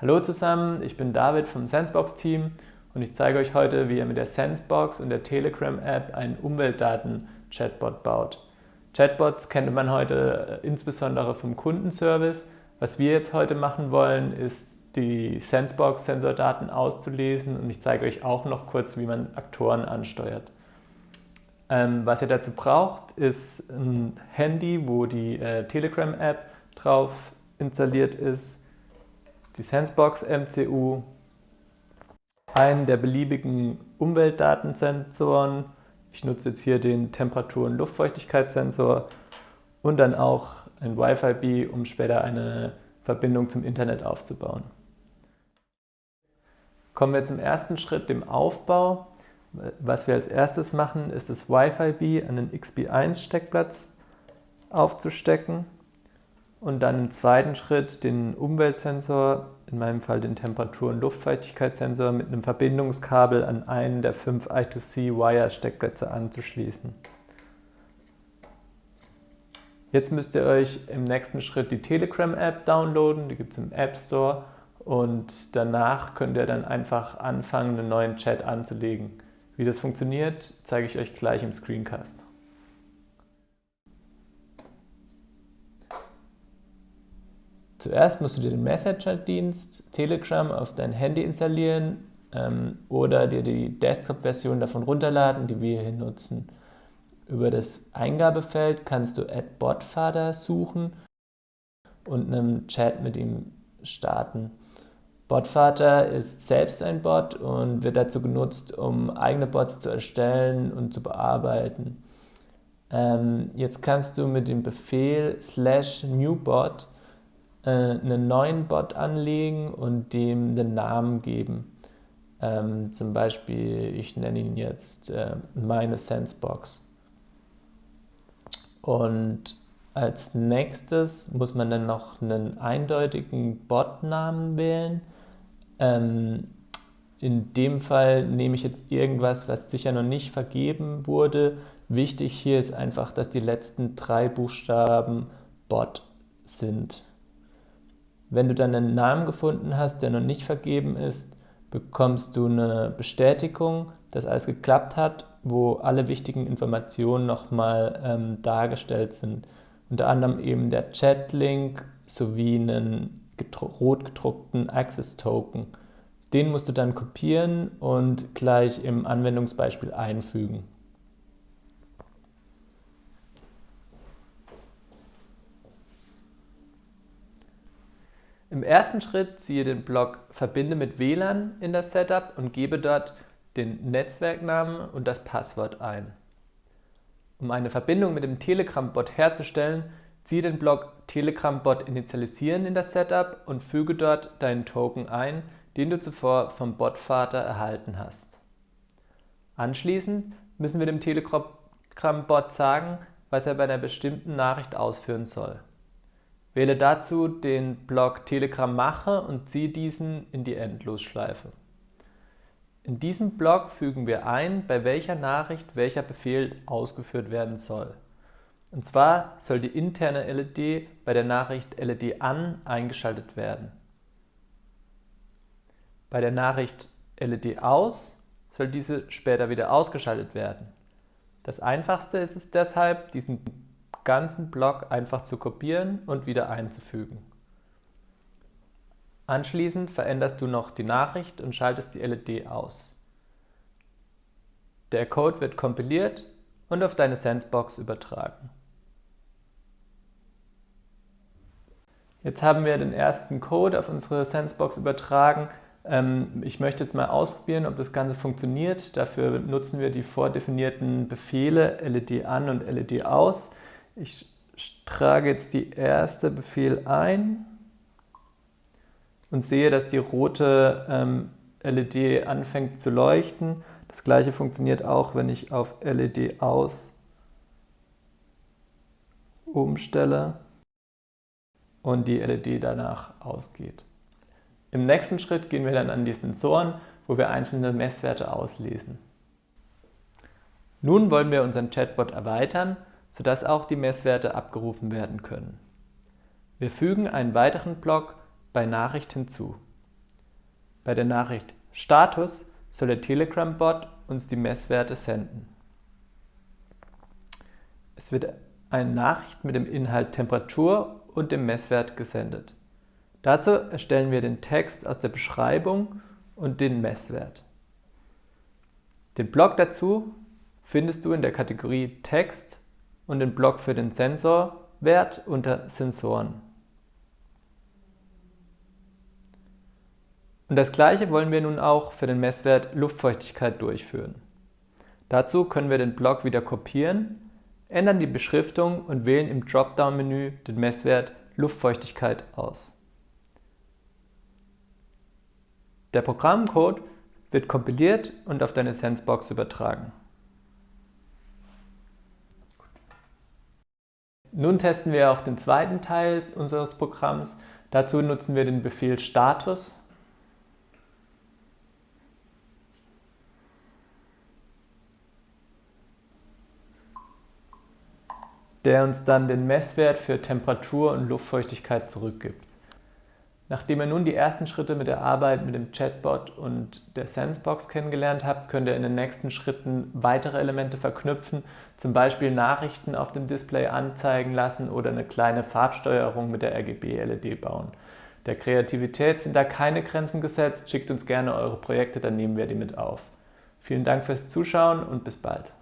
Hallo zusammen, ich bin David vom Sensebox-Team und ich zeige euch heute, wie ihr mit der Sensebox und der Telegram-App einen Umweltdaten-Chatbot baut. Chatbots kennt man heute äh, insbesondere vom Kundenservice. Was wir jetzt heute machen wollen, ist die Sensebox-Sensordaten auszulesen und ich zeige euch auch noch kurz, wie man Aktoren ansteuert. Ähm, was ihr dazu braucht, ist ein Handy, wo die äh, Telegram-App drauf installiert ist, die Sensebox MCU, einen der beliebigen Umweltdatensensoren, ich nutze jetzt hier den Temperatur- und Luftfeuchtigkeitssensor und dann auch ein Wi-Fi-B, um später eine Verbindung zum Internet aufzubauen. Kommen wir zum ersten Schritt, dem Aufbau. Was wir als erstes machen, ist das Wi-Fi-B an den XB1-Steckplatz aufzustecken und dann im zweiten Schritt den Umweltsensor, in meinem Fall den Temperatur- und Luftfeuchtigkeitssensor, mit einem Verbindungskabel an einen der fünf I2C-Wire-Steckplätze anzuschließen. Jetzt müsst ihr euch im nächsten Schritt die Telegram-App downloaden, die gibt es im App Store und danach könnt ihr dann einfach anfangen, einen neuen Chat anzulegen. Wie das funktioniert, zeige ich euch gleich im Screencast. Zuerst musst du dir den Messenger-Dienst Telegram auf dein Handy installieren ähm, oder dir die Desktop-Version davon runterladen, die wir hier nutzen. Über das Eingabefeld kannst du Botfather suchen und einen Chat mit ihm starten. Botvater ist selbst ein Bot und wird dazu genutzt, um eigene Bots zu erstellen und zu bearbeiten. Ähm, jetzt kannst du mit dem Befehl slash newbot äh, einen neuen Bot anlegen und dem den Namen geben. Ähm, zum Beispiel, ich nenne ihn jetzt äh, meine Sensebox. Und als nächstes muss man dann noch einen eindeutigen Bot-Namen wählen. Ähm, in dem Fall nehme ich jetzt irgendwas, was sicher noch nicht vergeben wurde. Wichtig hier ist einfach, dass die letzten drei Buchstaben Bot sind. Wenn du dann einen Namen gefunden hast, der noch nicht vergeben ist, bekommst du eine Bestätigung, dass alles geklappt hat, wo alle wichtigen Informationen nochmal ähm, dargestellt sind. Unter anderem eben der Chat-Link sowie einen rot gedruckten Access Token. Den musst du dann kopieren und gleich im Anwendungsbeispiel einfügen. Ersten Schritt ziehe den Block Verbinde mit WLAN in das Setup und gebe dort den Netzwerknamen und das Passwort ein. Um eine Verbindung mit dem Telegram-Bot herzustellen, Ziehe den Block Telegram-Bot initialisieren in das Setup und füge dort deinen Token ein, den du zuvor vom Botvater erhalten hast. Anschließend müssen wir dem Telegram-Bot sagen, was er bei einer bestimmten Nachricht ausführen soll. Wähle dazu den Block Telegram mache und ziehe diesen in die Endlosschleife. In diesem Block fügen wir ein, bei welcher Nachricht welcher Befehl ausgeführt werden soll. Und zwar soll die interne LED bei der Nachricht LED an eingeschaltet werden. Bei der Nachricht LED aus soll diese später wieder ausgeschaltet werden. Das einfachste ist es deshalb, diesen ganzen Block einfach zu kopieren und wieder einzufügen. Anschließend veränderst du noch die Nachricht und schaltest die LED aus. Der Code wird kompiliert und auf deine Sensebox übertragen. Jetzt haben wir den ersten Code auf unsere Sensebox übertragen. Ähm, ich möchte jetzt mal ausprobieren, ob das Ganze funktioniert. Dafür nutzen wir die vordefinierten Befehle LED an und LED aus. Ich trage jetzt die erste Befehl ein und sehe, dass die rote ähm, LED anfängt zu leuchten. Das gleiche funktioniert auch, wenn ich auf LED aus umstelle und die LED danach ausgeht. Im nächsten Schritt gehen wir dann an die Sensoren, wo wir einzelne Messwerte auslesen. Nun wollen wir unseren Chatbot erweitern, sodass auch die Messwerte abgerufen werden können. Wir fügen einen weiteren Block bei Nachricht hinzu. Bei der Nachricht Status soll der Telegram-Bot uns die Messwerte senden. Es wird eine Nachricht mit dem Inhalt Temperatur und dem Messwert gesendet. Dazu erstellen wir den Text aus der Beschreibung und den Messwert. Den Block dazu findest du in der Kategorie Text und den Block für den Sensorwert unter Sensoren. Und das gleiche wollen wir nun auch für den Messwert Luftfeuchtigkeit durchführen. Dazu können wir den Block wieder kopieren, ändern die Beschriftung und wählen im Dropdown-Menü den Messwert Luftfeuchtigkeit aus. Der Programmcode wird kompiliert und auf deine Sensebox übertragen. Nun testen wir auch den zweiten Teil unseres Programms. Dazu nutzen wir den Befehl Status der uns dann den Messwert für Temperatur und Luftfeuchtigkeit zurückgibt. Nachdem ihr nun die ersten Schritte mit der Arbeit mit dem Chatbot und der Sensebox kennengelernt habt, könnt ihr in den nächsten Schritten weitere Elemente verknüpfen, zum Beispiel Nachrichten auf dem Display anzeigen lassen oder eine kleine Farbsteuerung mit der RGB-LED bauen. Der Kreativität sind da keine Grenzen gesetzt, schickt uns gerne eure Projekte, dann nehmen wir die mit auf. Vielen Dank fürs Zuschauen und bis bald.